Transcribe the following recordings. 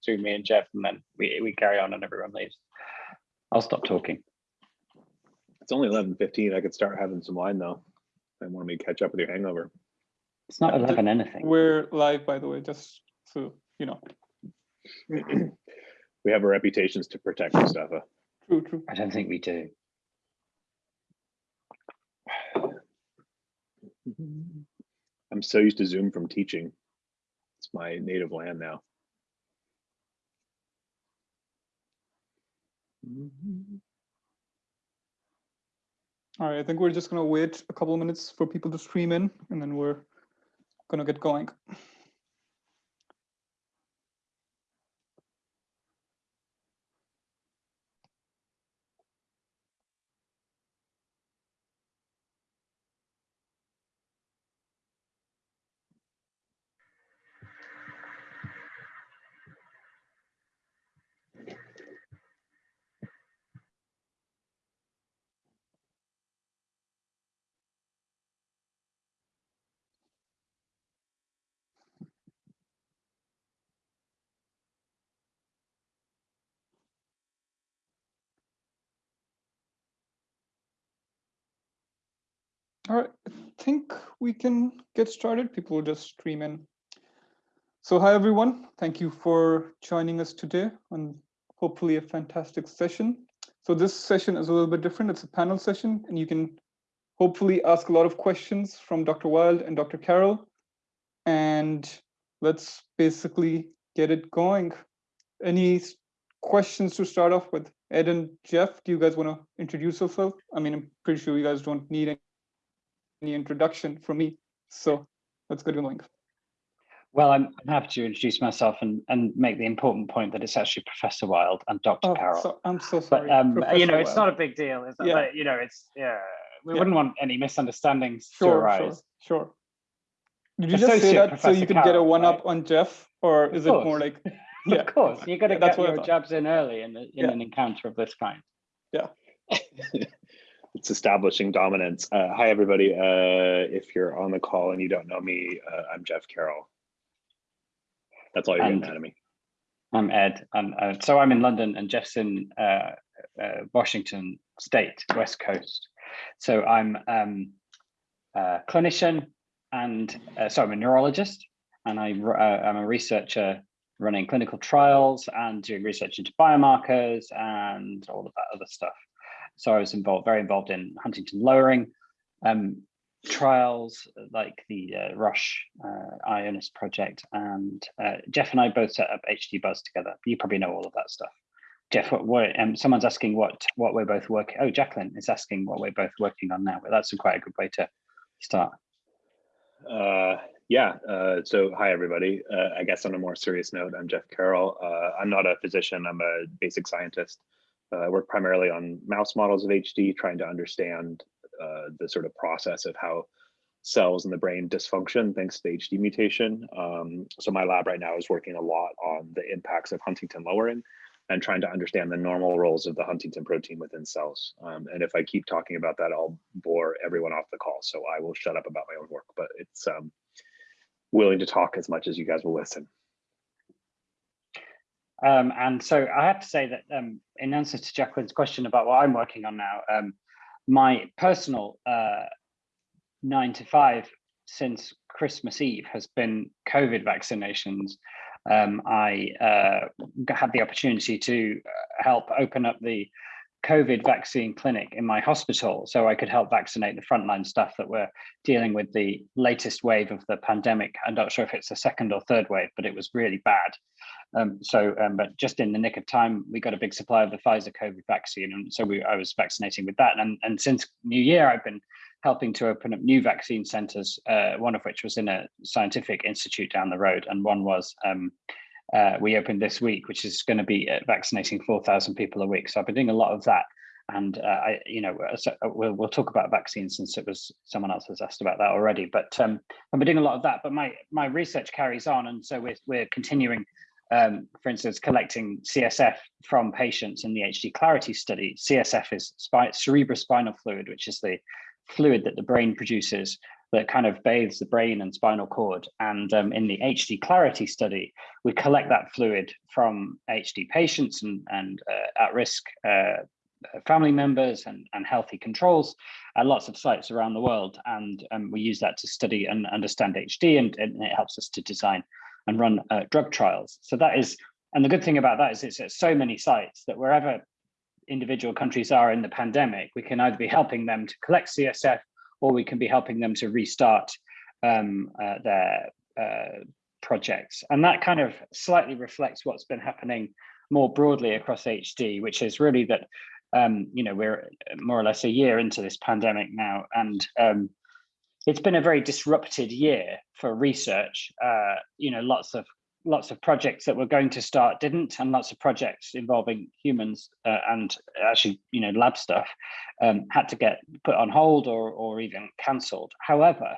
between me and Jeff, and then we, we carry on and everyone leaves. I'll stop talking. It's only eleven fifteen. I could start having some wine though. I want me to catch up with your hangover. It's not 11 anything. We're live, by the way, just so you know. We have our reputations to protect, Mustafa. True, true. I don't think we do. I'm so used to Zoom from teaching. It's my native land now. Mm-hmm. All right, I think we're just gonna wait a couple minutes for people to stream in, and then we're gonna get going. All right, I think we can get started. People will just stream in. So hi, everyone. Thank you for joining us today on hopefully a fantastic session. So this session is a little bit different. It's a panel session, and you can hopefully ask a lot of questions from Dr. Wild and Dr. Carroll. And let's basically get it going. Any questions to start off with? Ed and Jeff, do you guys want to introduce yourself? I mean, I'm pretty sure you guys don't need any introduction from me. So let's get going. Well, I'm, I'm happy to introduce myself and, and make the important point that it's actually Professor Wild and Dr. Oh, Carroll. so, I'm so sorry. but um, you know, it's Wild. not a big deal. Is it? Yeah. But, you know, it's yeah. We Yeah. wouldn't want any misunderstandings to arise. sure, sure. Did you just say Associate that so Professor you could get a one right? up on Jeff, or is it more like, yeah, Of course, you got to Yeah, get your jabs in early in, the, in Yeah. an encounter of this kind. It's establishing dominance. Uh, hi, everybody. Uh, if you're on the call and you don't know me, uh, I'm Jeff Carroll. That's all you're getting out of me. I'm Ed, and uh, so I'm in London, and Jeff's in uh, uh, Washington State, West Coast. So I'm um, a clinician, and uh, so I'm a neurologist, and I, uh, I'm a researcher running clinical trials and doing research into biomarkers and all of that other stuff. So I was involved, very involved in Huntingtin lowering um, trials like the uh, Roche uh, Ionis project, and uh, Jeff and I both set up HD Buzz together. You probably know all of that stuff. Jeff, what, what um, someone's asking what what we're both working. Oh, Jacqueline is asking what we're both working on now. But that's quite a good way to start. Uh, yeah. Uh, so, hi, everybody. Uh, I guess on a more serious note, I'm Jeff Carroll. Uh, I'm not a physician. I'm a basic scientist. Uh, I work primarily on mouse models of HD, trying to understand uh, the sort of process of how cells in the brain dysfunction thanks to the HD mutation. Um, so my lab right now is working a lot on the impacts of Huntingtin lowering and trying to understand the normal roles of the Huntingtin protein within cells. Um, and if I keep talking about that, I'll bore everyone off the call. So I will shut up about my own work, but it's um, willing to talk as much as you guys will listen. Um, and so I have to say that um, in answer to Jacqueline's question about what I'm working on now, um, my personal uh, nine to five since Christmas Eve has been COVID vaccinations. Um, I uh, had the opportunity to uh, help open up the COVID vaccine clinic in my hospital so I could help vaccinate the frontline staff that were dealing with the latest wave of the pandemic. I'm not sure if it's a second or third wave, but it was really bad. Um, so, um, but just in the nick of time, we got a big supply of the Pfizer COVID vaccine, and so we, I was vaccinating with that. And, and since New Year, I've been helping to open up new vaccine centres. Uh, one of which was in a scientific institute down the road, and one was um, uh, we opened this week, which is going to be uh, vaccinating 4,000 people a week. So I've been doing a lot of that. And uh, I, you know, uh, so we'll, we'll talk about vaccines since it was someone else has asked about that already. But um, I've been doing a lot of that. But my my research carries on, and so we're we're continuing um, for instance, collecting CSF from patients in the HD Clarity study. CSF is spi cerebrospinal fluid, which is the fluid that the brain produces that kind of bathes the brain and spinal cord. And um, in the HD Clarity study, we collect that fluid from HD patients and, and uh, at-risk uh, family members and, and healthy controls at lots of sites around the world. And um, we use that to study and understand HD and, and it helps us to design and run uh, drug trials. So that is, and the good thing about that is it's at so many sites that wherever individual countries are in the pandemic, we can either be helping them to collect CSF or we can be helping them to restart um, uh, their uh, projects. And that kind of slightly reflects what's been happening more broadly across HD, which is really that, um, you know, we're more or less a year into this pandemic now, and um, it's been a very disrupted year for research. Uh, you know, lots of lots of projects that were going to start didn't, and lots of projects involving humans uh, and actually, you know, lab stuff um, had to get put on hold or, or even cancelled. However,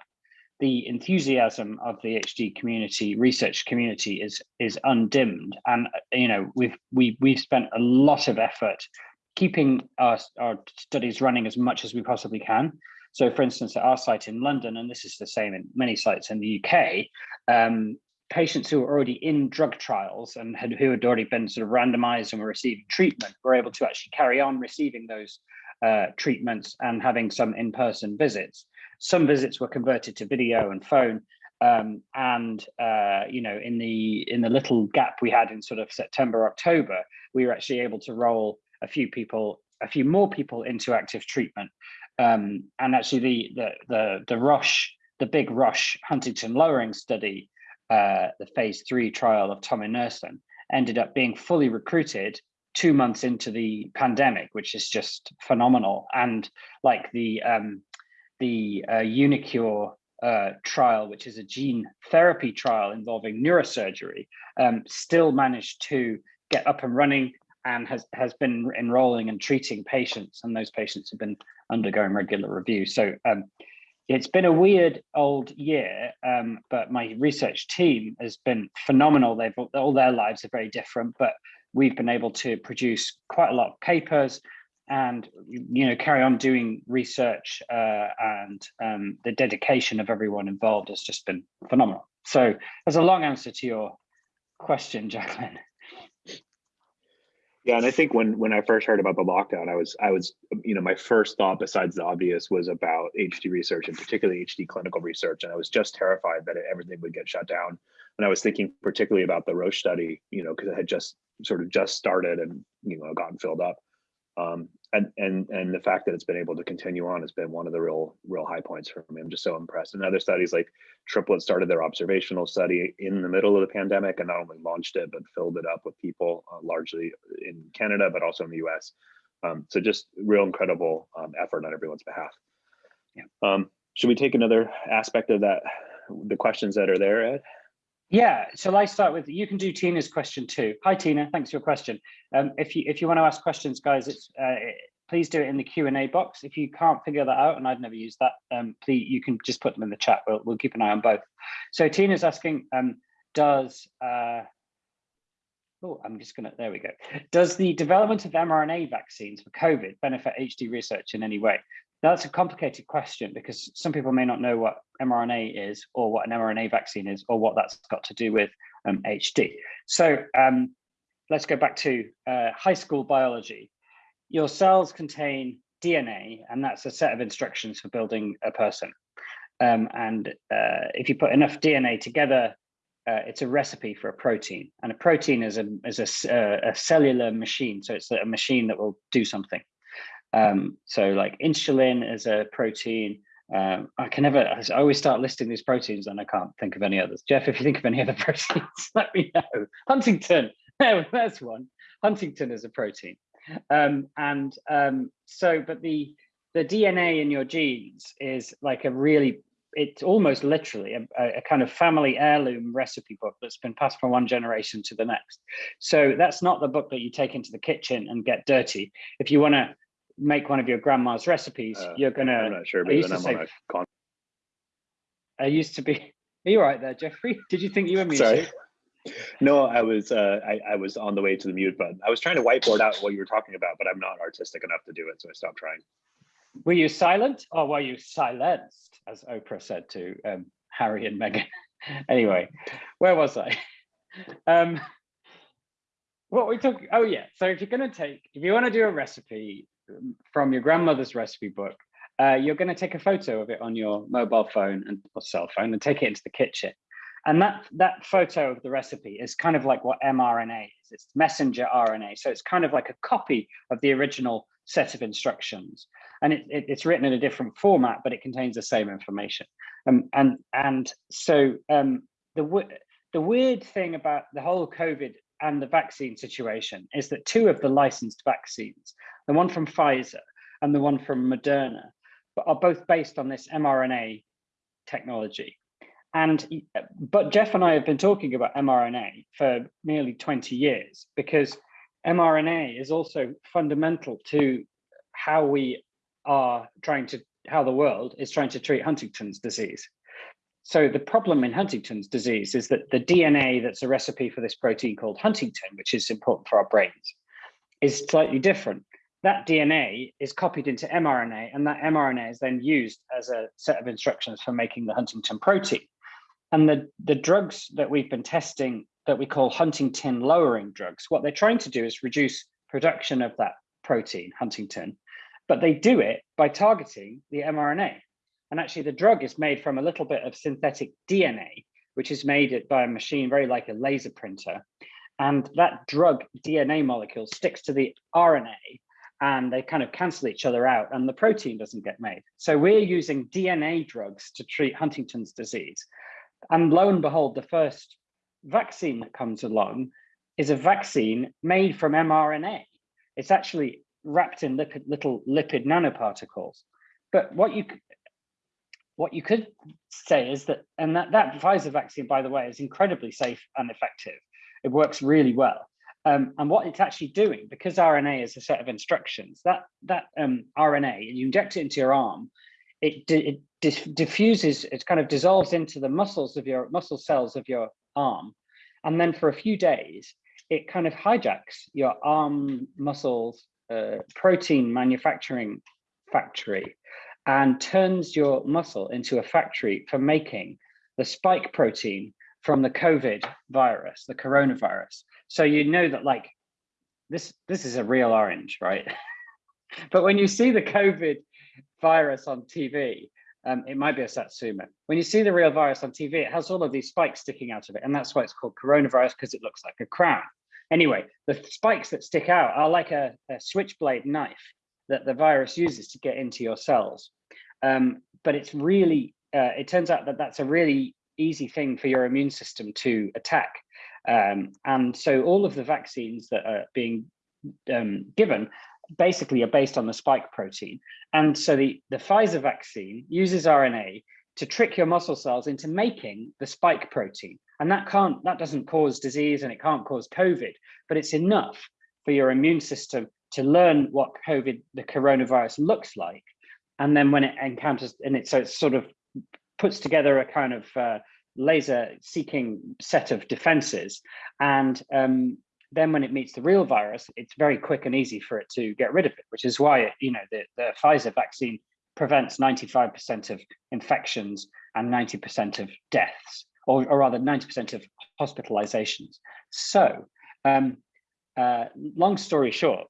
the enthusiasm of the HD community, research community, is is undimmed, and you know we've we we've spent a lot of effort keeping our our studies running as much as we possibly can. So, for instance, at our site in London, and this is the same in many sites in the UK, um, patients who were already in drug trials and had, who had already been sort of randomized and were receiving treatment were able to actually carry on receiving those uh, treatments and having some in-person visits. Some visits were converted to video and phone. Um, and uh, you know, in the in the little gap we had in sort of September, October, we were actually able to roll a few people, a few more people into active treatment. Um, and actually, the the the the Roche, the big Roche Huntingtin lowering study uh, the phase three trial of Tommy tominersen ended up being fully recruited two months into the pandemic, which is just phenomenal. And like the um, the uh, uniQure uh, trial, which is a gene therapy trial involving neurosurgery, um, still managed to get up and running and has, has been enrolling and treating patients. And those patients have been undergoing regular review. So um, it's been a weird old year, um, but my research team has been phenomenal. They've all their lives are very different, but we've been able to produce quite a lot of papers and you know carry on doing research uh, and um, the dedication of everyone involved has just been phenomenal. So there's a long answer to your question, Jacqueline. Yeah, and I think when when I first heard about the lockdown, I was I was you know my first thought besides the obvious was about HD research and particularly HD clinical research, and I was just terrified that everything would get shut down. And I was thinking particularly about the Roche study, you know, because it had just sort of just started and you know gotten filled up. Um, and and and the fact that it's been able to continue on has been one of the real real high points for me. I'm just so impressed. And other studies like Triplet started their observational study in the middle of the pandemic and not only launched it but filled it up with people uh, largely in Canada but also in the U.S. Um, so just real incredible um, effort on everyone's behalf. Yeah. Um, should we take another aspect of that? The questions that are there, Ed? Yeah, shall I start with, you can do Tina's question too. Hi, Tina, thanks for your question. Um, if you if you want to ask questions, guys, it's uh, please do it in the Q&A box. If you can't figure that out, and I've never used that, um, please, you can just put them in the chat. We'll, we'll keep an eye on both. So Tina's asking, um, does, uh, oh, I'm just gonna, there we go. Does the development of mRNA vaccines for COVID benefit HD research in any way? That's a complicated question because some people may not know what mRNA is or what an mRNA vaccine is or what that's got to do with um, HD. So um, let's go back to uh, high school biology. Your cells contain DNA and that's a set of instructions for building a person. Um, and uh, if you put enough DNA together, uh, it's a recipe for a protein. And a protein is a, is a, uh, a cellular machine. So it's a machine that will do something. Um, so like insulin is a protein. Um, I can never, I always start listing these proteins and I can't think of any others. Jeff, if you think of any other proteins, let me know. Huntingtin, there's one. Huntingtin is a protein. Um, and um, so, but the, the DNA in your genes is like a really, it's almost literally a, a, kind of family heirloom recipe book that's been passed from one generation to the next. So that's not the book that you take into the kitchen and get dirty. If you want to make one of your grandma's recipes, uh, you're gonna. I'm not sure, but then I'm say, on a con. I used to be. Are you right there, Jeffrey? Did you think you were muted? Sorry. No, I was uh, I, I was on the way to the mute button. I was trying to whiteboard out what you were talking about, but I'm not artistic enough to do it, so I stopped trying. Were you silent or were you silenced? as Oprah said to um, Harry and Meghan. anyway, where was I? Um, what we took, oh yeah, so if you're gonna take, if you wanna do a recipe from your grandmother's recipe book, uh, you're gonna take a photo of it on your mobile phone and or cell phone and take it into the kitchen. And that, that photo of the recipe is kind of like what mRNA is, it's messenger RNA. So it's kind of like a copy of the original set of instructions. And it, it, it's written in a different format, but it contains the same information. Um, and, and so um, the, the weird thing about the whole COVID and the vaccine situation is that two of the licensed vaccines, the one from Pfizer and the one from Moderna, are both based on this mRNA technology. And but Jeff and I have been talking about mRNA for nearly 20 years because mRNA is also fundamental to how we are trying to how the world is trying to treat Huntington's disease. So the problem in Huntington's disease is that the DNA that's a recipe for this protein called Huntingtin, which is important for our brains, is slightly different. That DNA is copied into mRNA and that mRNA is then used as a set of instructions for making the Huntingtin protein. And the, the drugs that we've been testing that we call Huntingtin lowering drugs, what they're trying to do is reduce production of that protein, Huntingtin, but they do it by targeting the mRNA. And actually the drug is made from a little bit of synthetic DNA, which is made by a machine very like a laser printer. And that drug DNA molecule sticks to the RNA and they kind of cancel each other out and the protein doesn't get made. So we're using DNA drugs to treat Huntington's disease. And lo and behold, the first vaccine that comes along is a vaccine made from mRNA. It's actually wrapped in lipid, little lipid nanoparticles. But what you what you could say is that, and that, that Pfizer vaccine, by the way, is incredibly safe and effective. It works really well. Um, and what it's actually doing, because RNA is a set of instructions, that, that um, RNA, you inject it into your arm, it, it diffuses, it kind of dissolves into the muscles of your muscle cells of your arm. And then for a few days, it kind of hijacks your arm muscles uh, protein manufacturing factory and turns your muscle into a factory for making the spike protein from the COVID virus, the coronavirus. So you know that like this, this is a real orange, right? but when you see the COVID virus on TV, um, it might be a satsuma. When you see the real virus on TV, it has all of these spikes sticking out of it. And that's why it's called coronavirus because it looks like a crown. Anyway, the spikes that stick out are like a, a switchblade knife that the virus uses to get into your cells. Um, but it's really, uh, it turns out that that's a really easy thing for your immune system to attack. Um, and so all of the vaccines that are being um, given basically are based on the spike protein. And so the, the Pfizer vaccine uses RNA to trick your muscle cells into making the spike protein. And that can't, that doesn't cause disease and it can't cause COVID, but it's enough for your immune system to learn what COVID, the coronavirus looks like. And then when it encounters, and it so it sort of puts together a kind of uh, laser seeking set of defenses. And um, then when it meets the real virus, it's very quick and easy for it to get rid of it, which is why, it, you know, the, the Pfizer vaccine prevents 95% of infections and 90% of deaths, or, or rather 90% of hospitalizations. So um, uh, long story short,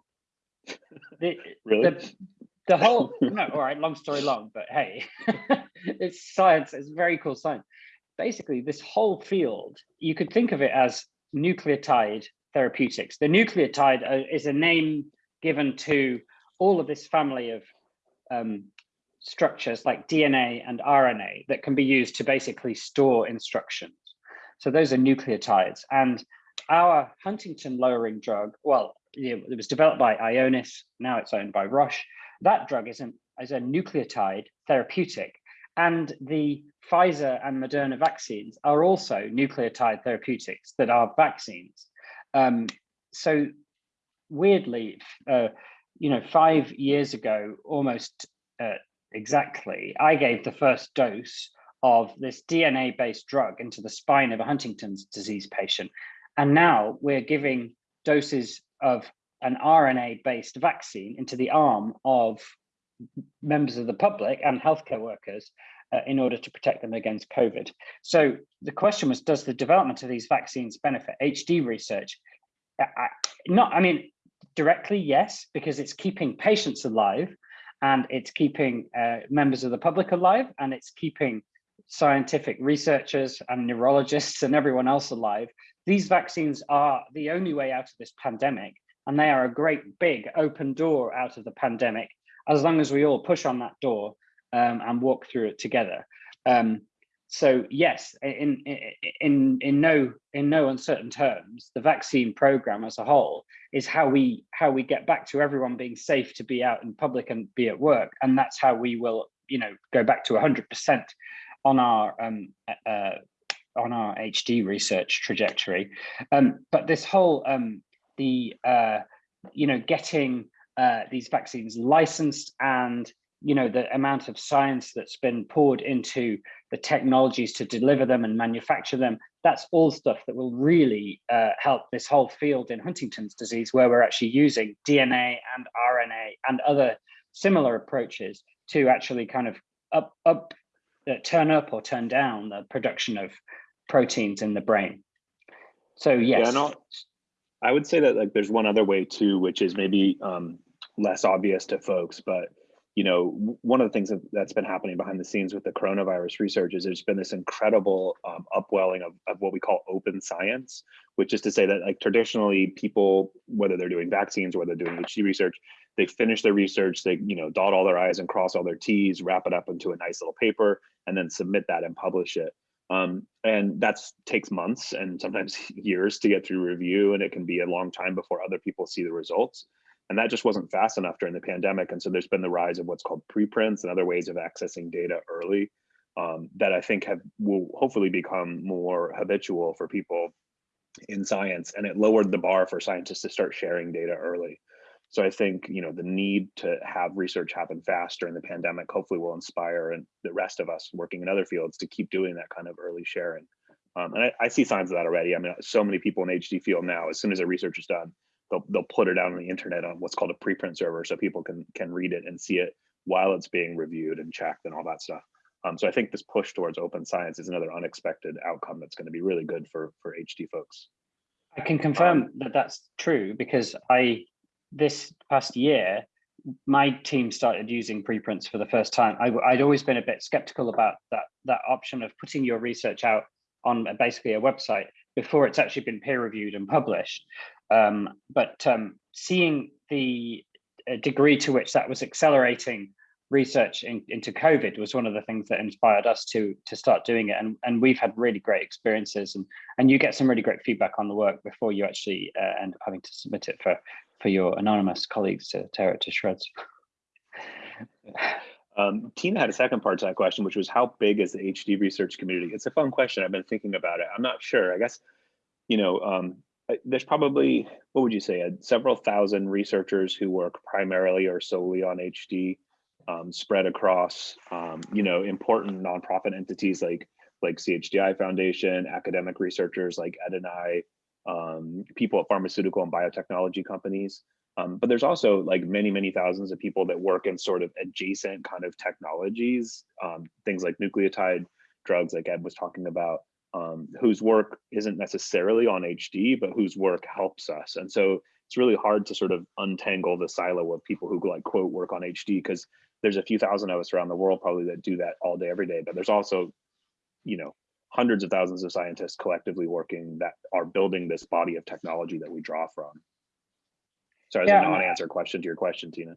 the, really? the, the whole, no, all right, long story long, but hey, it's science, it's very cool science. Basically, this whole field, you could think of it as nucleotide therapeutics. The nucleotide uh, is a name given to all of this family of um, structures like DNA and RNA that can be used to basically store instructions. So those are nucleotides. And our Huntingtin lowering drug, well, it was developed by Ionis, now it's owned by Roche. That drug is, an, is a nucleotide therapeutic. And the Pfizer and Moderna vaccines are also nucleotide therapeutics that are vaccines. Um, so weirdly, uh, you know, five years ago, almost uh, exactly, I gave the first dose of this DNA-based drug into the spine of a Huntington's disease patient. And now we're giving doses of an RNA-based vaccine into the arm of members of the public and healthcare workers uh, in order to protect them against COVID. So the question was, does the development of these vaccines benefit HD research? I, not, I mean, directly, yes, because it's keeping patients alive and it's keeping uh, members of the public alive and it's keeping scientific researchers and neurologists and everyone else alive. These vaccines are the only way out of this pandemic and they are a great big open door out of the pandemic as long as we all push on that door um, and walk through it together. Um, so yes, in, in, in, no, in no uncertain terms, the vaccine program as a whole is how we, how we get back to everyone being safe to be out in public and be at work. And that's how we will, you know, go back to 100% on our um, uh, on our HD research trajectory. Um, but this whole um, the uh, you know getting uh, these vaccines licensed and you know the amount of science that's been poured into the technologies to deliver them and manufacture them that's all stuff that will really uh, help this whole field in huntington's disease where we're actually using dna and rna and other similar approaches to actually kind of up up uh, turn up or turn down the production of proteins in the brain so yes yeah, i would say that like there's one other way too which is maybe um, less obvious to folks but you know, one of the things that, that's been happening behind the scenes with the coronavirus research is there's been this incredible um, upwelling of, of what we call open science, which is to say that like traditionally people, whether they're doing vaccines or whether they're doing HD research, they finish their research, they, you know, dot all their I's and cross all their T's, wrap it up into a nice little paper, and then submit that and publish it. Um, and that takes months and sometimes years to get through review, and it can be a long time before other people see the results. And that just wasn't fast enough during the pandemic. And so there's been the rise of what's called preprints and other ways of accessing data early um, that I think have will hopefully become more habitual for people in science. And it lowered the bar for scientists to start sharing data early. So I think you know the need to have research happen fast during the pandemic hopefully will inspire and the rest of us working in other fields to keep doing that kind of early sharing. Um, and I, I, see signs of that already. I mean, so many people in HD field now, as soon as a research is done, they'll they'll put it out on the internet on what's called a preprint server, so people can can read it and see it while it's being reviewed and checked and all that stuff. Um, so I think this push towards open science is another unexpected outcome that's going to be really good for for HD folks. I can confirm um, that that's true because I this past year my team started using preprints for the first time. I, would always been a bit skeptical about that that option of putting your research out on basically a website before it's actually been peer reviewed and published. Um, but um, seeing the uh, degree to which that was accelerating research in, into COVID was one of the things that inspired us to to start doing it. And, and we've had really great experiences and, and you get some really great feedback on the work before you actually uh, end up having to submit it for, for your anonymous colleagues to tear it to shreds. Um, Tina had a second part to that question, which was how big is the HD research community? It's a fun question. I've been thinking about it. I'm not sure. I guess, you know, um, there's probably, what would you say, uh, several thousand researchers who work primarily or solely on HD um, spread across, um, you know, important nonprofit entities like like CHDI Foundation, academic researchers like Ed and I, um, people at pharmaceutical and biotechnology companies. Um, but there's also like many, many thousands of people that work in sort of adjacent kind of technologies, um, things like nucleotide drugs, like Ed was talking about, um, whose work isn't necessarily on HD, but whose work helps us. And so it's really hard to sort of untangle the silo of people who like quote work on HD because there's a few thousand of us around the world probably that do that all day, every day. But there's also, you know, hundreds of thousands of scientists collectively working that are building this body of technology that we draw from. Sorry, yeah, a non-answer question to your question, Tina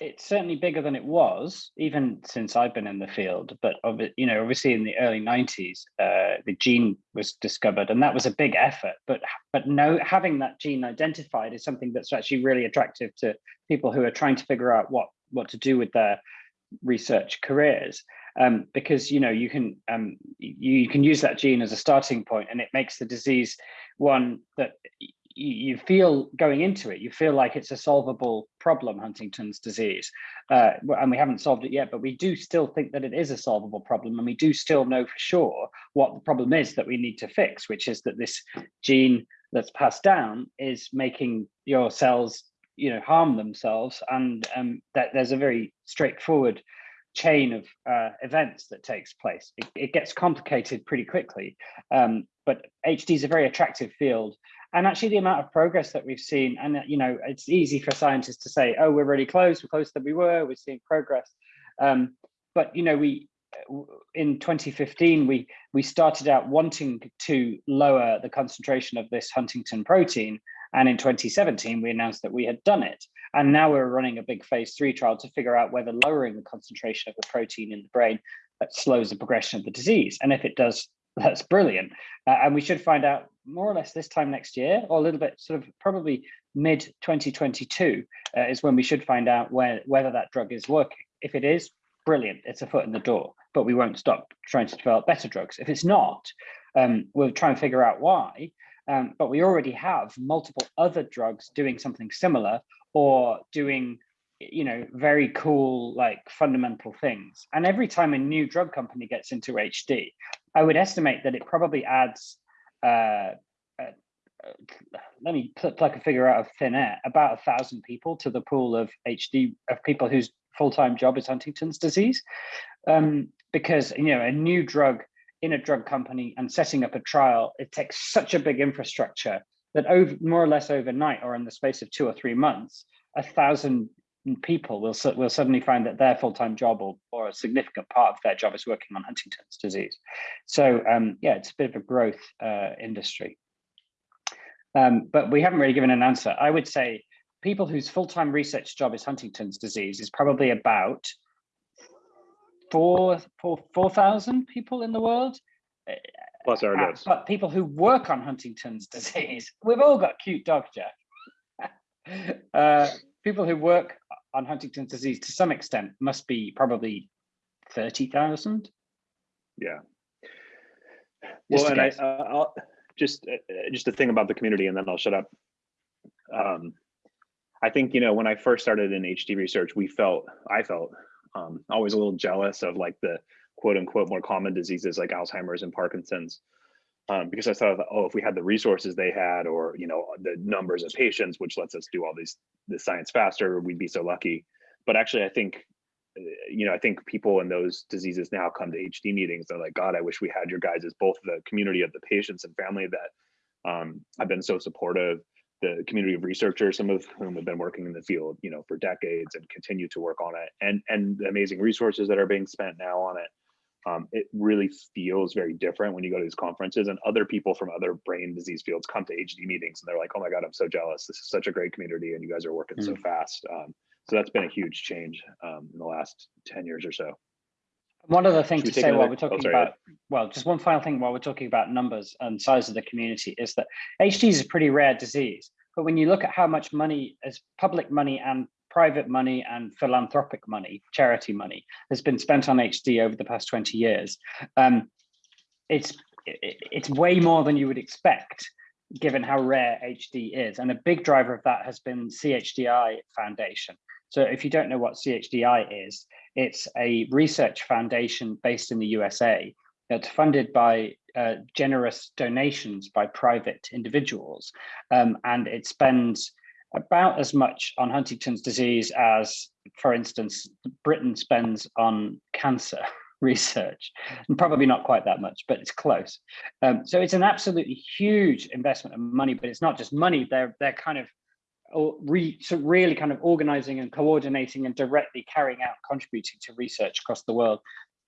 it's certainly bigger than it was, even since I've been in the field. But you know, obviously in the early '90s, uh, the gene was discovered, and that was a big effort. But but no, having that gene identified is something that's actually really attractive to people who are trying to figure out what what to do with their research careers. Um, because you know you can um, you, you can use that gene as a starting point, and it makes the disease one that you feel going into it, you feel like it's a solvable problem, Huntington's disease. Uh, and we haven't solved it yet, but we do still think that it is a solvable problem. And we do still know for sure what the problem is that we need to fix, which is that this gene that's passed down is making your cells you know, harm themselves. And um, that there's a very straightforward chain of uh, events that takes place. It, it gets complicated pretty quickly, um, but HD is a very attractive field. And actually the amount of progress that we've seen, and you know, it's easy for scientists to say, oh, we're really close, we're closer than we were, we're seeing progress. Um, but you know, we in 2015, we, we started out wanting to lower the concentration of this Huntingtin protein. And in 2017, we announced that we had done it. And now we're running a big phase three trial to figure out whether lowering the concentration of the protein in the brain slows the progression of the disease. And if it does, that's brilliant. Uh, and we should find out more or less this time next year, or a little bit sort of probably mid 2022 uh, is when we should find out where, whether that drug is working. If it is, brilliant, it's a foot in the door, but we won't stop trying to develop better drugs. If it's not, um, we'll try and figure out why. Um, but we already have multiple other drugs doing something similar or doing you know very cool like fundamental things and every time a new drug company gets into hd i would estimate that it probably adds uh, uh, let me pluck a figure out of thin air about a thousand people to the pool of hd of people whose full-time job is Huntington's disease. Um, because you know a new drug in a drug company and setting up a trial, it takes such a big infrastructure that over more or less overnight or in the space of two or three months, a thousand people will, will suddenly find that their full-time job or, or a significant part of their job is working on Huntington's disease. So um, yeah, it's a bit of a growth uh, industry. Um, but we haven't really given an answer. I would say people whose full-time research job is Huntington's disease is probably about four, four, 4,000 people in the world. Plus our uh, But people who work on Huntington's disease, we've all got cute dogs, Jeff. uh, people who work on Huntington's disease to some extent must be probably 30,000. Yeah. Well, and I, uh, I'll just, uh, just a thing about the community and then I'll shut up. Um, I think, you know, when I first started in HD research, we felt, I felt um, always a little jealous of like the quote unquote more common diseases like Alzheimer's and Parkinson's. Um, because I thought, oh, if we had the resources they had, or you know, the numbers of patients, which lets us do all these this science faster, we'd be so lucky. But actually, I think, uh, you know, I think people in those diseases now come to HD meetings. They're like, God, I wish we had your guys as both the community of the patients and family that um, have been so supportive the community of researchers, some of whom have been working in the field, you know, for decades and continue to work on it, and and the amazing resources that are being spent now on it. Um, it really feels very different when you go to these conferences and other people from other brain disease fields come to HD meetings and they're like, oh my God, I'm so jealous. This is such a great community and you guys are working mm so fast. Um, so that's been a huge change um, in the last 10 years or so. One other thing to say while we're talking oh, sorry, about, well, just one final thing while we're talking about numbers and size of the community is that HD is a pretty rare disease. But when you look at how much money as public money and private money and philanthropic money, charity money, has been spent on HD over the past 20 years, um, it's it's way more than you would expect given how rare HD is. And a big driver of that has been CHDI Foundation. So if you don't know what CHDI is, it's a research foundation based in the USA that's funded by uh, generous donations by private individuals. Um, and it spends about as much on Huntington's disease as, for instance, Britain spends on cancer research, and probably not quite that much, but it's close. Um, so it's an absolutely huge investment of money, but it's not just money, they're, they're kind of re, so really kind of organizing and coordinating and directly carrying out contributing to research across the world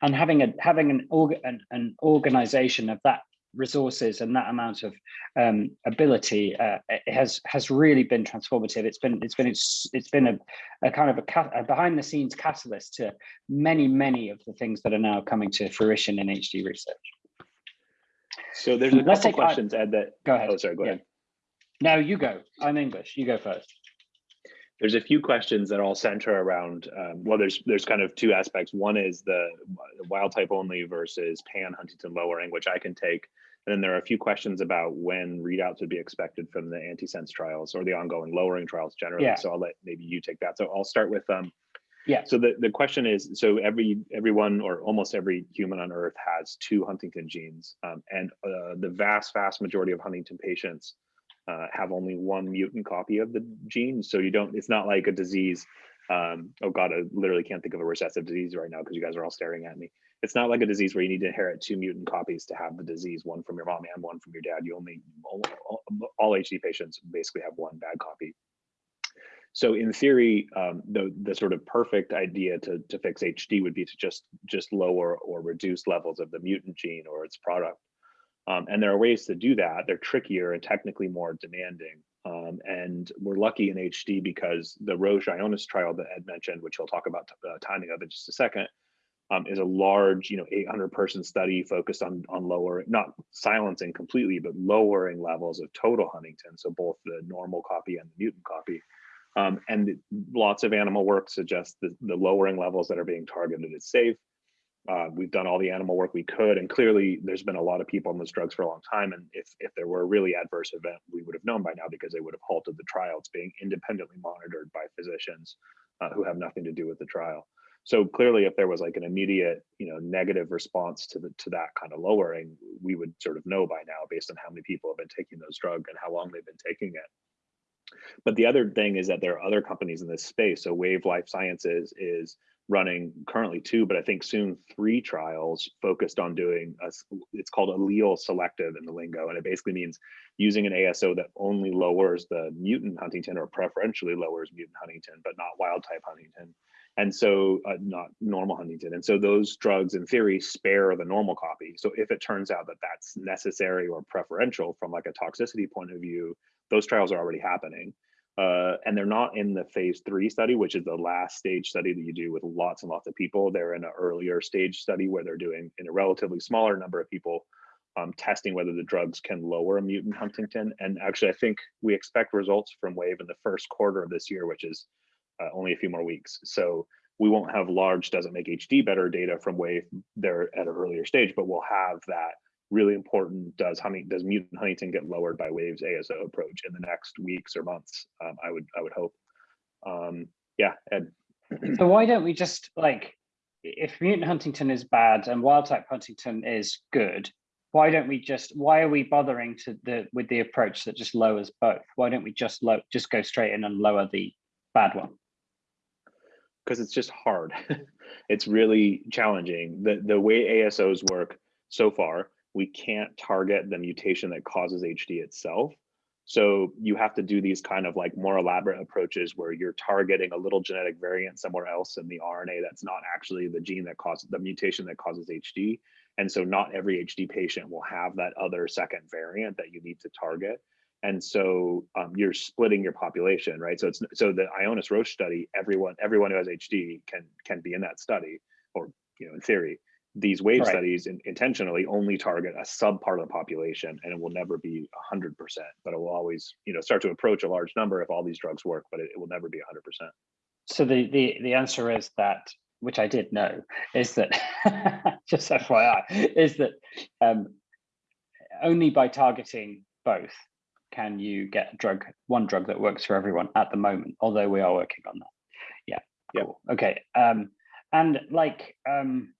and having a having an org an, an organization of that resources and that amount of um, ability uh, has has really been transformative. It's been it's been it's, it's been a, a kind of a, a, behind the scenes catalyst to many many of the things that are now coming to fruition in HD research. So there's a Let's couple questions, Ed. That go ahead. Oh, sorry. Go yeah. ahead. No, you go. I'm English. You go first. There's a few questions that all center around. Um, well, there's there's kind of two aspects. One is the, the wild type only versus pan Huntingtin lowering, which I can take. And then there are a few questions about when readouts would be expected from the antisense trials or the ongoing lowering trials generally. Yeah. So I'll let maybe you take that. So I'll start with um. Yeah. So the, the question is, so every everyone or almost every human on Earth has two Huntingtin genes, um, and uh, the vast vast majority of Huntington patients uh, have only one mutant copy of the gene. So you don't, it's not like a disease Um, oh God, I literally can't think of a recessive disease right now because you guys are all staring at me. It's not like a disease where you need to inherit two mutant copies to have the disease, one from your mom and one from your dad. You only, all, all HD patients basically have one bad copy. So in theory, um, the the sort of perfect idea to to fix HD would be to just just lower or reduce levels of the mutant gene or its product. Um, and there are ways to do that. They're trickier and technically more demanding. Um, and we're lucky in HD because the Roche Ionis trial that Ed mentioned, which he'll talk about uh, timing of in just a second, um, is a large, you know, 800 person study focused on on lower, not silencing completely, but lowering levels of total Huntingtin. So both the normal copy and the mutant copy. Um, and lots of animal work suggests that the lowering levels that are being targeted is safe. Uh, we've done all the animal work we could, and clearly there's been a lot of people on those drugs for a long time. And if, if there were a really adverse event, we would have known by now because they would have halted the trial. It's being independently monitored by physicians uh, who have nothing to do with the trial. So clearly, if there was like an immediate, you know, negative response to the to that kind of lowering, we would sort of know by now based on how many people have been taking those drugs and how long they've been taking it. But the other thing is that there are other companies in this space. So Wave Life Sciences is running currently two, but I think soon three trials focused on doing a, it's called allele selective in the lingo. And it basically means using an ASO that only lowers the mutant Huntingtin or preferentially lowers mutant Huntingtin, but not wild type Huntingtin. And so uh, not normal Huntingtin. And so those drugs in theory spare the normal copy. So if it turns out that that's necessary or preferential from like a toxicity point of view, those trials are already happening. Uh, and they're not in the phase three study, which is the last stage study that you do with lots and lots of people. They're in an earlier stage study where they're doing in a relatively smaller number of people, um, testing whether the drugs can lower a mutant Huntingtin. And actually, I think we expect results from WAVE in the first quarter of this year, which is uh, only a few more weeks. So we won't have large doesn't make HD better data from WAVE there at an earlier stage, but we'll have that really important does Hunting does mutant Huntingtin get lowered by Wave's ASO approach in the next weeks or months? Um, I would I would hope. Um, yeah, Ed. so why don't we just like if mutant Huntingtin is bad and wild type Huntingtin is good, why don't we just why are we bothering to the with the approach that just lowers both? Why don't we just low just go straight in and lower the bad one? Because it's just hard. it's really challenging. The the way ASOs work so far we can't target the mutation that causes HD itself. So you have to do these kind of like more elaborate approaches where you're targeting a little genetic variant somewhere else in the RNA that's not actually the gene that causes the mutation that causes HD. And so not every HD patient will have that other second variant that you need to target. And so um, you're splitting your population, right? So it's so the Ionis Roche study, everyone everyone who has HD can can be in that study, or you know, in theory these wave right. studies in, intentionally only target a sub part of the population and it will never be 100% but it will always you know start to approach a large number if all these drugs work but it, it will never be 100% so the, the the answer is that which i did know is that just fyi is that um, only by targeting both can you get a drug one drug that works for everyone at the moment although we are working on that yeah cool. yeah okay um and like um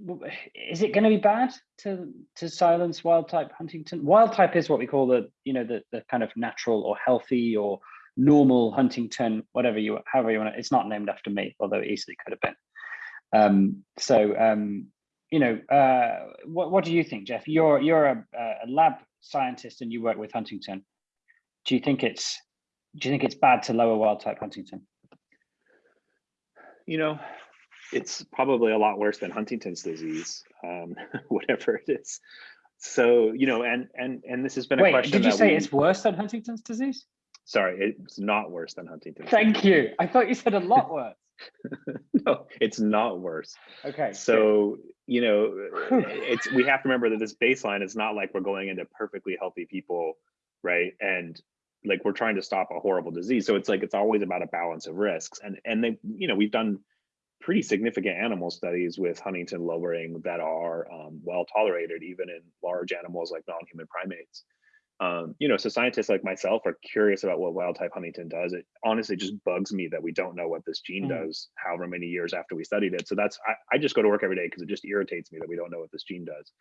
is it going to be bad to to silence wild type huntingtin? Wild type is what we call the you know the, the kind of natural or healthy or normal huntingtin whatever you however you want it it's not named after me although it easily could have been. Um, so um, you know uh, what, what do you think jeff? You're you're a, a lab scientist and you work with huntingtin. Do you think it's do you think it's bad to lower wild type huntingtin? You know it's probably a lot worse than Huntington's disease, um, whatever it is. So you know, and and and this has been a Wait, question. Did you say we, it's worse than Huntington's disease? Sorry, it's not worse than Huntington's. Thank disease. you. I thought you said a lot worse. no, it's not worse. Okay. So good. you know, it's we have to remember that this baseline is not like we're going into perfectly healthy people, right? And like we're trying to stop a horrible disease. So it's like it's always about a balance of risks. And and they, you know, we've done pretty significant animal studies with Huntingtin lowering that are um, well tolerated, even in large animals like non-human primates. Um, you know, so scientists like myself are curious about what wild type Huntingtin does. It honestly just bugs me that we don't know what this gene mm. does, however many years after we studied it. So that's, I, I just go to work every day because it just irritates me that we don't know what this gene does.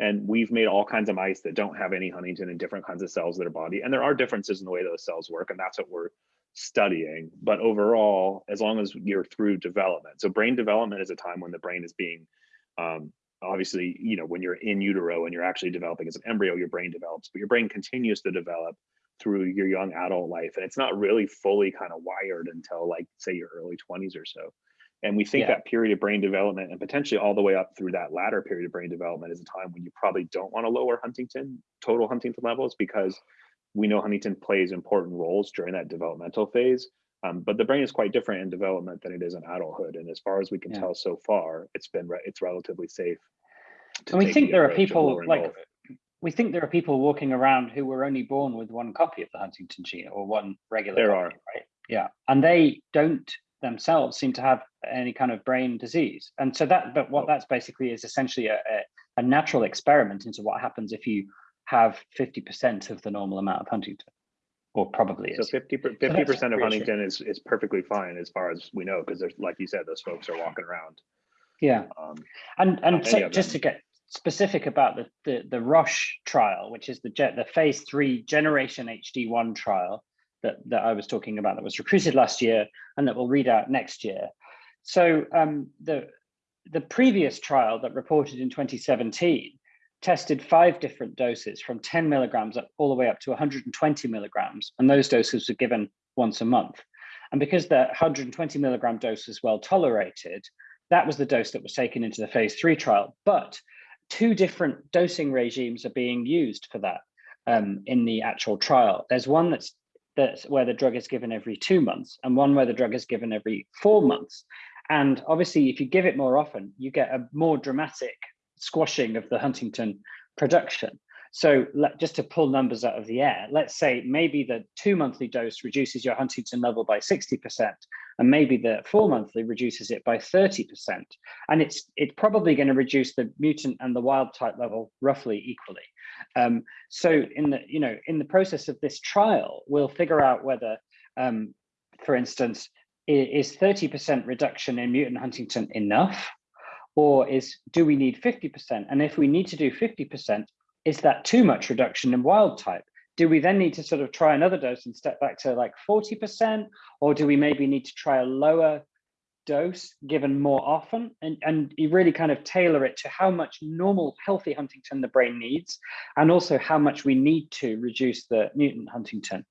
And we've made all kinds of mice that don't have any Huntingtin in different kinds of cells in their body. And there are differences in the way those cells work. And that's what we're studying. But overall, as long as you're through development, so brain development is a time when the brain is being um, obviously, you know, when you're in utero and you're actually developing as an embryo, your brain develops, but your brain continues to develop through your young adult life. And it's not really fully kind of wired until like, say, your early 20s or so. And we think yeah. that period of brain development and potentially all the way up through that latter period of brain development is a time when you probably don't want to lower Huntingtin, total Huntingtin levels, because we know huntingtin plays important roles during that developmental phase. Um, but the brain is quite different in development than it is in adulthood. And as far as we can yeah. tell so far, it's been re it's relatively safe. And we think there are people like we think there are people walking around who were only born with one copy of the huntingtin gene or one regular. There copy, are right. Yeah, and they don't themselves seem to have any kind of brain disease. And so that, but what that's basically is essentially a, a, a natural experiment into what happens if you have 50% of the normal amount of huntingtin, or probably is. So 50 percent of huntingtin is is perfectly fine as far as we know, because there's like you said, those folks are walking around. Yeah, um, and and so just to get specific about the, the the Roche trial, which is the the phase three generation HD one trial that that I was talking about that was recruited last year and that will read out next year. So um, the the previous trial that reported in 2017 tested five different doses from 10 milligrams up all the way up to 120 milligrams. And those doses were given once a month. And because the 120 milligram dose was well tolerated, that was the dose that was taken into the phase three trial. But two different dosing regimes are being used for that um, in the actual trial. There's one that's that's where the drug is given every two months and one where the drug is given every four months. And obviously, if you give it more often, you get a more dramatic squashing of the huntingtin production. So let, just to pull numbers out of the air, let's say maybe the two monthly dose reduces your huntingtin level by 60%, and maybe the four monthly reduces it by 30%. And it's, it's probably going to reduce the mutant and the wild type level roughly equally. Um, so in the, you know, in the process of this trial, we'll figure out whether, um, for instance, is 30% reduction in mutant huntingtin enough? Or is do we need 50%? And if we need to do 50%, is that too much reduction in wild type? Do we then need to sort of try another dose and step back to like 40%? Or do we maybe need to try a lower dose given more often? And, and you really kind of tailor it to how much normal healthy huntingtin the brain needs, and also how much we need to reduce the mutant huntingtin.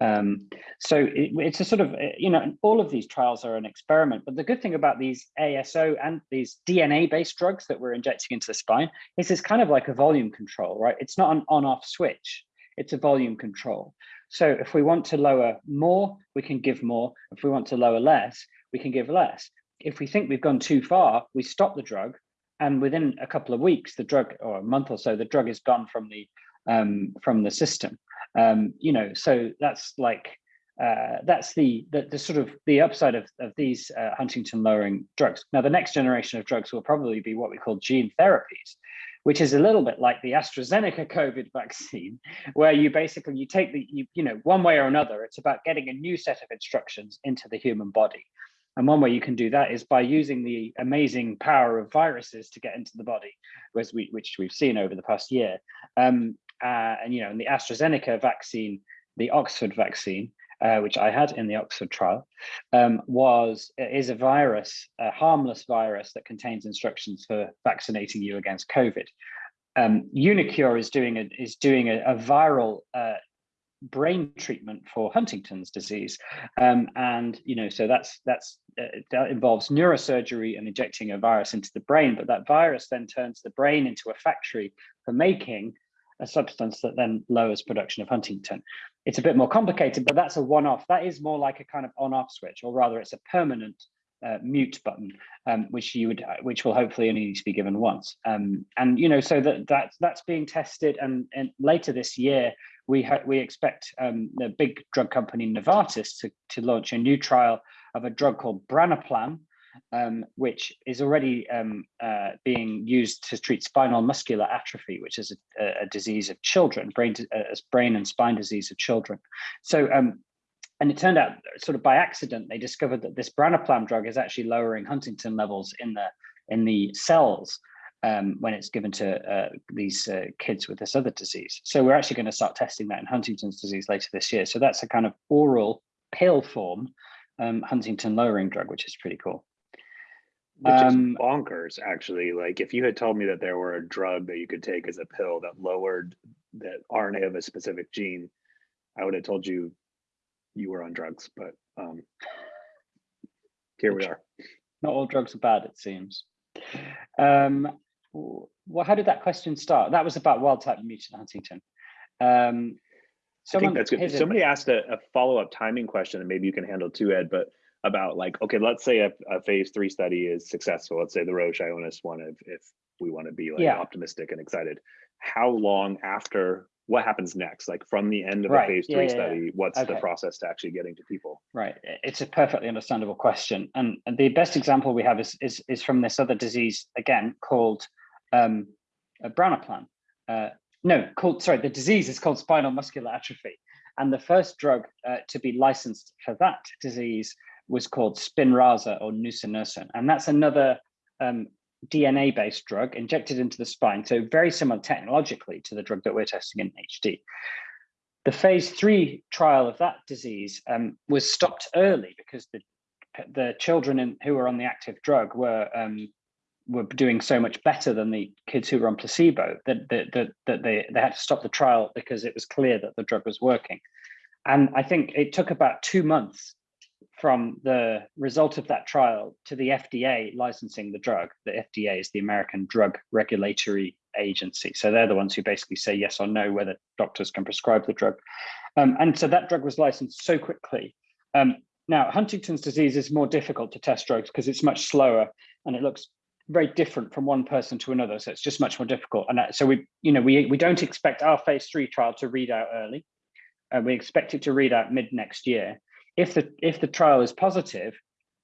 Um, so it, it's a sort of, eh, you know, all of these trials are an experiment, but the good thing about these ASO and these DNA-based drugs that we're injecting into the spine is it's kind of like a volume control, right? It's not an on-off switch, it's a volume control. So if we want to lower more, we can give more. If we want to lower less, we can give less. If we think we've gone too far, we stop the drug and within a couple of weeks, the drug or a month or so, the drug is gone from the um, from the system. Um, you know, so that's like uh, that's the, the, the sort of the upside of of these uh, huntingtin lowering drugs. Now, the next generation of drugs will probably be what we call gene therapies, which is a little bit like the AstraZeneca COVID vaccine, where you basically you take the you, you know one way or another. It's about getting a new set of instructions into the human body. And one way you can do that is by using the amazing power of viruses to get into the body, which, we, which we've seen over the past year. Um, uh, and you know, in the AstraZeneca vaccine, the Oxford vaccine, uh, which I had in the Oxford trial, um, was is a virus, a harmless virus that contains instructions for vaccinating you against COVID. Um, uniQure is doing a is doing a, a viral uh, brain treatment for Huntington's disease, um, and you know, so that's that's uh, that involves neurosurgery and injecting a virus into the brain. But that virus then turns the brain into a factory for making a substance that then lowers production of huntingtin. It's a bit more complicated, but that's a one-off. That is more like a kind of on-off switch, or rather it's a permanent uh, mute button, um, which you would, which will hopefully only need to be given once. Um, and you know, so that that's that's being tested, and, and later this year we we expect um, the big drug company Novartis to to launch a new trial of a drug called Branaplam, um, which is already um, uh, being used to treat spinal muscular atrophy, which is a, a disease of children, brain, uh, brain and spine disease of children. So, um, and it turned out sort of by accident, they discovered that this branaplam drug is actually lowering huntingtin levels in the in the cells um, when it's given to uh, these uh, kids with this other disease. So we're actually going to start testing that in Huntington's disease later this year. So that's a kind of oral pill form um, huntingtin lowering drug, which is pretty cool. Which Um, is bonkers, actually. Like if you had told me that there were a drug that you could take as a pill that lowered that RNA of a specific gene, I would have told you you were on drugs, but um, here we are. Not all drugs are bad, it seems. Um, well, how did that question start? That was about wild type mutant huntingtin. Um, I think that's good. Somebody asked a, a follow-up timing question, and maybe you can handle too, Ed, but about like, okay, let's say a, a phase three study is successful. Let's say the Roche Ionis one, if, if we want to be like Yeah. optimistic and excited. How long after, what happens next? Like from the end of Right, a phase yeah, three yeah, study, what's the process to actually getting to people? Right, it's a perfectly understandable question, and, and the best example we have is is is from this other disease again called um, uh, Branaplam. Uh, no, called sorry, the disease is called spinal muscular atrophy, and the first drug uh, to be licensed for that disease was called Spinraza or nusinersen, and that's another um, DNA-based drug injected into the spine, so very similar technologically to the drug that we're testing in HD. The phase three trial of that disease um, was stopped early because the the children in, who were on the active drug were um, were doing so much better than the kids who were on placebo that that, that, that they, they had to stop the trial because it was clear that the drug was working. And I think it took about two months from the result of that trial to the FDA licensing the drug. The FDA is the American Drug Regulatory Agency. So they're the ones who basically say yes or no whether doctors can prescribe the drug. Um, and so that drug was licensed so quickly. Um, now, Huntington's disease is more difficult to test drugs because it's much slower and it looks very different from one person to another. So it's just much more difficult. And so we, you know, we, we don't expect our phase three trial to read out early. Uh, we expect it to read out mid next year. If the if the trial is positive,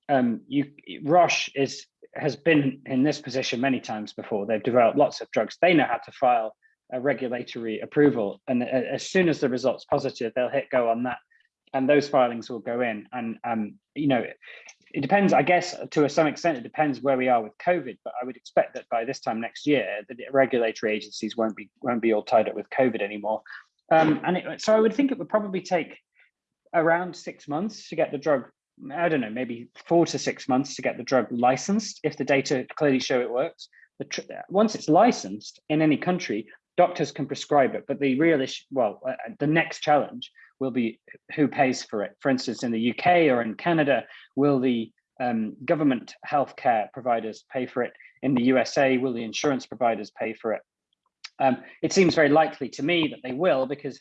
um, you Roche is has been in this position many times before. They've developed lots of drugs. They know how to file a regulatory approval, and as soon as the result's positive, they'll hit go on that, and those filings will go in. And um, you know, it depends. I guess to some extent, it depends where we are with COVID. But I would expect that by this time next year, the regulatory agencies won't be won't be all tied up with COVID anymore. Um, and it, so I would think it would probably take around six months to get the drug. I don't know, maybe four to six months to get the drug licensed if the data clearly show it works. Once it's licensed in any country, doctors can prescribe it. But the real issue, well, uh, the next challenge will be who pays for it. For instance, in the UK or in Canada, will the um, government healthcare providers pay for it? In the USA, will the insurance providers pay for it? Um, it seems very likely to me that they will, because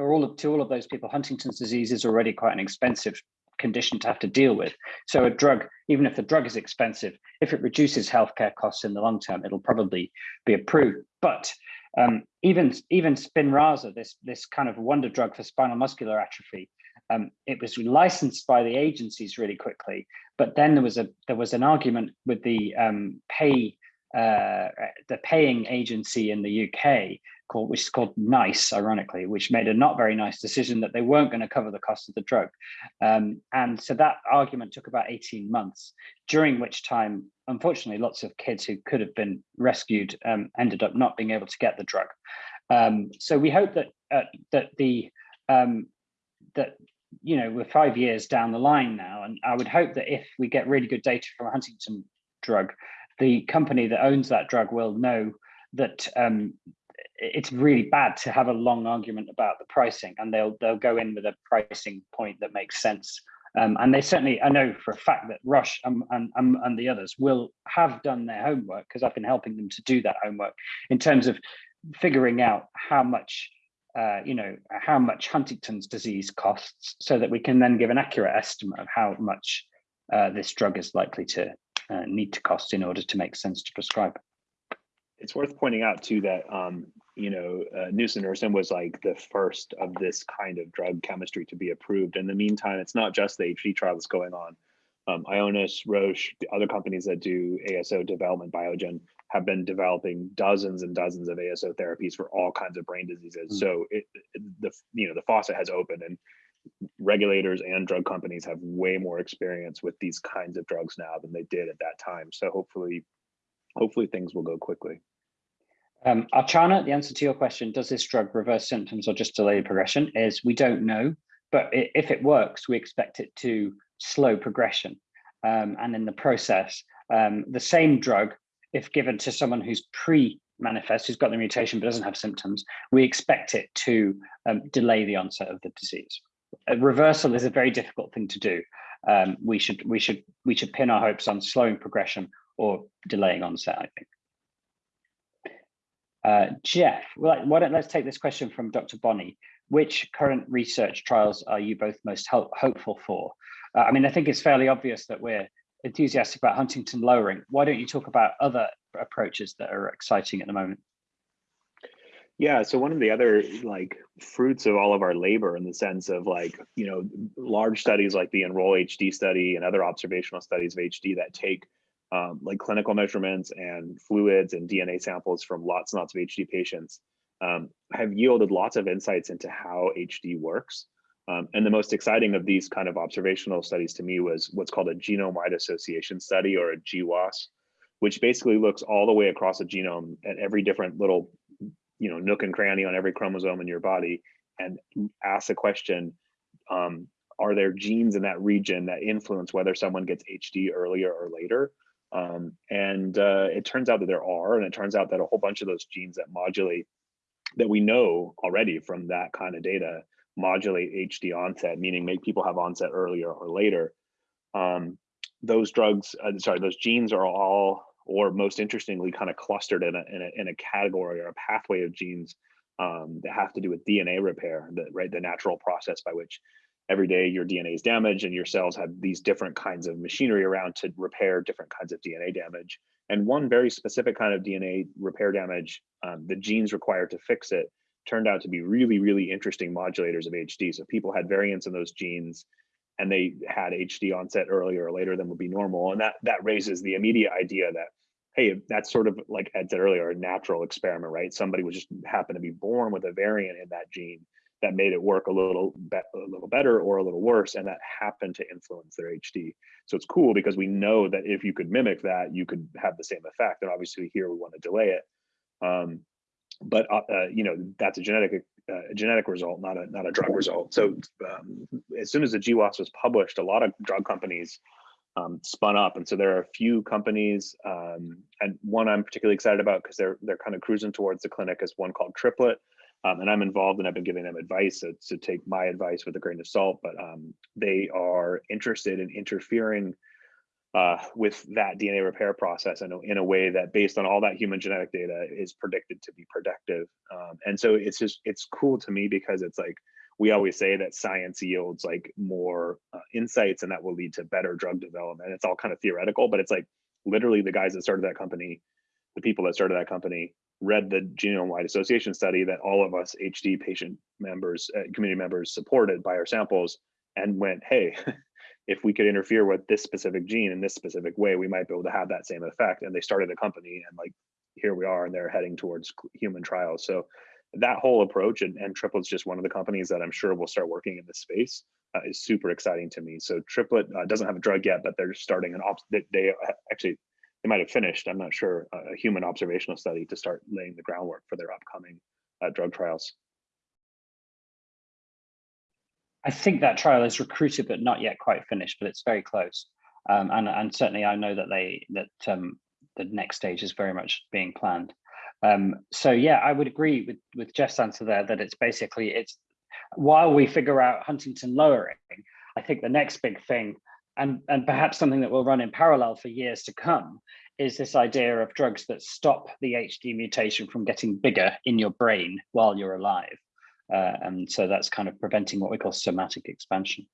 for all of to all of those people, Huntington's disease is already quite an expensive condition to have to deal with. So a drug, even if the drug is expensive, if it reduces healthcare costs in the long term, it'll probably be approved. But um, even even Spinraza, this this kind of wonder drug for spinal muscular atrophy, um, it was licensed by the agencies really quickly. But then there was a there was an argument with the um, pay uh, the paying agency in the UK called which is called NICE, ironically, which made a not very nice decision that they weren't going to cover the cost of the drug. Um, and so that argument took about 18 months, during which time, unfortunately, lots of kids who could have been rescued um, ended up not being able to get the drug. Um, so we hope that uh, that the um, that you know we're five years down the line now, and I would hope that if we get really good data from a Huntington drug, the company that owns that drug will know that um, it's really bad to have a long argument about the pricing, and they'll they'll go in with a pricing point that makes sense. Um, and they certainly, I know for a fact that Roche and, and, and, the others will have done their homework because I've been helping them to do that homework in terms of figuring out how much, uh, you know, how much Huntington's disease costs so that we can then give an accurate estimate of how much uh, this drug is likely to uh, need to cost in order to make sense to prescribe. It's worth pointing out too that um, you know uh, nusinersen was like the first of this kind of drug chemistry to be approved. In the meantime, it's not just the HD trial that's going on. Um, Ionis, Roche, the other companies that do ASO development, Biogen, have been developing dozens and dozens of ASO therapies for all kinds of brain diseases. Mm. So it, the you know the faucet has opened, and regulators and drug companies have way more experience with these kinds of drugs now than they did at that time. So hopefully, hopefully things will go quickly. Um, Archana, the answer to your question, does this drug reverse symptoms or just delay progression, is we don't know. but if it works, we expect it to slow progression. Um, and in the process, um, the same drug, if given to someone who's pre-manifest, who's got the mutation but doesn't have symptoms, we expect it to um, delay the onset of the disease. A reversal is a very difficult thing to do. Um, we should we should we should pin our hopes on slowing progression or delaying onset. I think. Uh, Jeff, why don't let's take this question from Dr. Bonnie. Which current research trials are you both most hopeful for? Uh, I mean, I think it's fairly obvious that we're enthusiastic about huntingtin lowering. Why don't you talk about other approaches that are exciting at the moment? Yeah, so one of the other like fruits of all of our labor in the sense of like, you know, large studies like the Enroll HD study and other observational studies of HD that take um, like clinical measurements and fluids and DNA samples from lots and lots of HD patients um, have yielded lots of insights into how HD works. Um, and the most exciting of these kind of observational studies to me was what's called a genome-wide association study or a GWAS, which basically looks all the way across a genome at every different little you know nook and cranny on every chromosome in your body and ask the question um, are there genes in that region that influence whether someone gets hd earlier or later? Um, and uh, it turns out that there are and it turns out that a whole bunch of those genes that modulate that we know already from that kind of data modulate hd onset meaning make people have onset earlier or later. Um, those drugs uh, sorry those genes are all or most interestingly, kind of clustered in a, in a, in a category or a pathway of genes um, that have to do with DNA repair, the, right? The natural process by which every day your DNA is damaged and your cells have these different kinds of machinery around to repair different kinds of DNA damage. And one very specific kind of DNA repair damage, um, the genes required to fix it, turned out to be really, really interesting modulators of HD. So people had variants in those genes and they had HD onset earlier or later than would be normal. And that that raises the immediate idea that hey, that's sort of like Ed said earlier, a natural experiment, right? Somebody would just happen to be born with a variant in that gene that made it work a little be a little better or a little worse, and that happened to influence their HD. So it's cool because we know that if you could mimic that, you could have the same effect. And obviously here we want to delay it. Um, but uh, uh, you know that's a genetic uh, a genetic result, not a not a drug result. So um, as soon as the GWAS was published, a lot of drug companies um, spun up. And so there are a few companies, um, and one I'm particularly excited about because they're they're kind of cruising towards the clinic is one called Triplet. Um, and I'm involved and I've been giving them advice to, to take my advice with a grain of salt, but um, they are interested in interfering uh, with that DNA repair process in a, in a way that based on all that human genetic data is predicted to be productive. Um, and so it's just, it's cool to me because it's like, we always say that science yields like more uh, insights and that will lead to better drug development. It's all kind of theoretical, but it's like literally the guys that started that company, the people that started that company read the genome-wide association study that all of us HD patient members, uh, community members supported by our samples and went, hey, if we could interfere with this specific gene in this specific way, we might be able to have that same effect. And they started a company and like, here we are and they're heading towards human trials. So that whole approach and, and triplet's just one of the companies that i'm sure will start working in this space uh, is super exciting to me. So triplet uh, doesn't have a drug yet but they're starting an ops they, they actually they might have finished i'm not sure a human observational study to start laying the groundwork for their upcoming uh, drug trials. I think that trial is recruited but not yet quite finished but it's very close. Um, and and certainly i know that they that um, the next stage is very much being planned um, so yeah, I would agree with, with Jeff's answer there that it's basically, it's while we figure out huntingtin lowering, I think the next big thing, and, and perhaps something that will run in parallel for years to come, is this idea of drugs that stop the HD mutation from getting bigger in your brain while you're alive. Uh, and so that's kind of preventing what we call somatic expansion.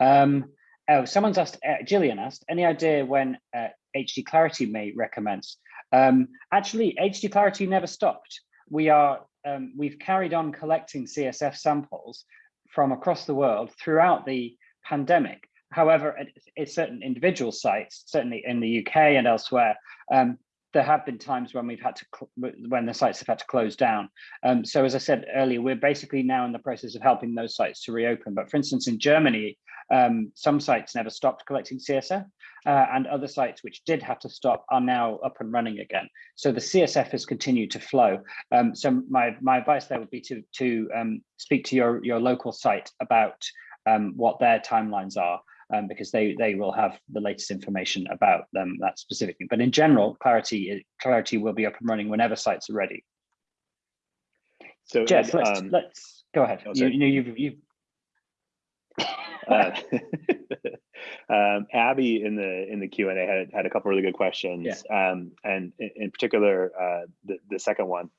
Um, oh, someone's asked, uh, Gillian asked, any idea when uh, HD clarity may recommence? Um, actually, HD Clarity never stopped. We are, um, we've carried on collecting CSF samples from across the world throughout the pandemic. However, at, at certain individual sites, certainly in the UK and elsewhere, um, there have been times when we've had to when the sites have had to close down. Um, so as I said earlier, we're basically now in the process of helping those sites to reopen. But for instance, in Germany, um, some sites never stopped collecting CSF uh, and other sites which did have to stop are now up and running again. So the CSF has continued to flow. Um, so my, my advice there would be to, to um, speak to your, your local site about um, what their timelines are um, because they they will have the latest information about them that specifically. But in general, Clarity Clarity will be up and running whenever sites are ready. So Jeff, let's um, let's go ahead. oh, you, you know you've you've uh, um, Abby in the in the Q and A had had a couple really good questions, um, and in, in particular, uh, the the second one,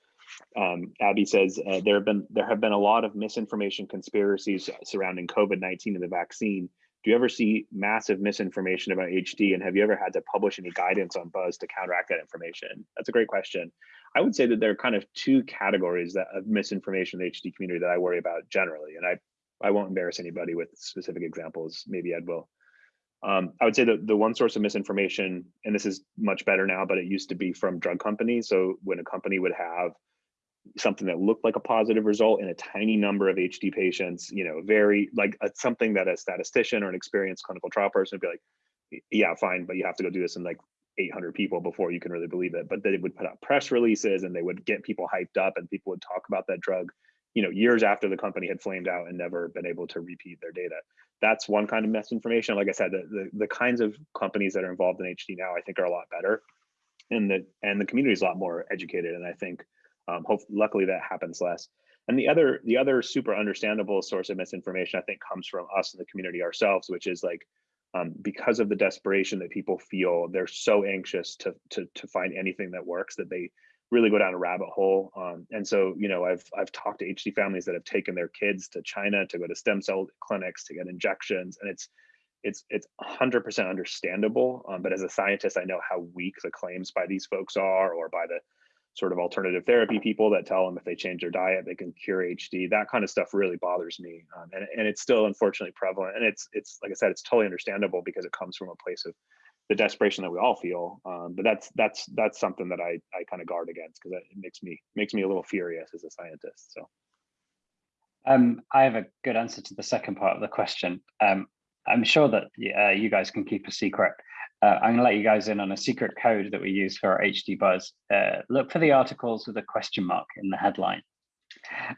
um, Abby says uh, there have been there have been a lot of misinformation conspiracies surrounding COVID nineteen and the vaccine. Do you ever see massive misinformation about HD, and have you ever had to publish any guidance on Buzz to counteract that information? That's a great question. I would say that there are kind of two categories that of misinformation in the HD community that I worry about generally, and I I won't embarrass anybody with specific examples. Maybe Ed will. Um, I would say that the one source of misinformation, and this is much better now, but it used to be from drug companies. So when a company would have something that looked like a positive result in a tiny number of HD patients, you know, very like uh, something that a statistician or an experienced clinical trial person would be like, yeah, fine, but you have to go do this in like 800 people before you can really believe it. But they would put out press releases and they would get people hyped up and people would talk about that drug you know years after the company had flamed out and never been able to repeat their data. That's one kind of misinformation. Like i said the, the, the kinds of companies that are involved in hd now i think are a lot better and the and the community is a lot more educated. And i think um, hope luckily that happens less and the other the other super understandable source of misinformation i think comes from us in the community ourselves which is like um, because of the desperation that people feel they're so anxious to, to to find anything that works that they really go down a rabbit hole. Um, and so, you know, I've I've talked to HD families that have taken their kids to China to go to stem cell clinics to get injections, and it's it's it's 100% understandable. Um, but as a scientist, I know how weak the claims by these folks are, or by the sort of alternative therapy people that tell them if they change their diet they can cure HD. That kind of stuff really bothers me, um, and and it's still unfortunately prevalent. And it's it's like I said, it's totally understandable because it comes from a place of the desperation that we all feel. Um, but that's that's that's something that I I kind of guard against because it makes me makes me a little furious as a scientist. So Um, I have a good answer to the second part of the question. Um, I'm sure that uh, you guys can keep a secret. Uh, I'm going to let you guys in on a secret code that we use for our HD Buzz. Uh, look for the articles with a question mark in the headline.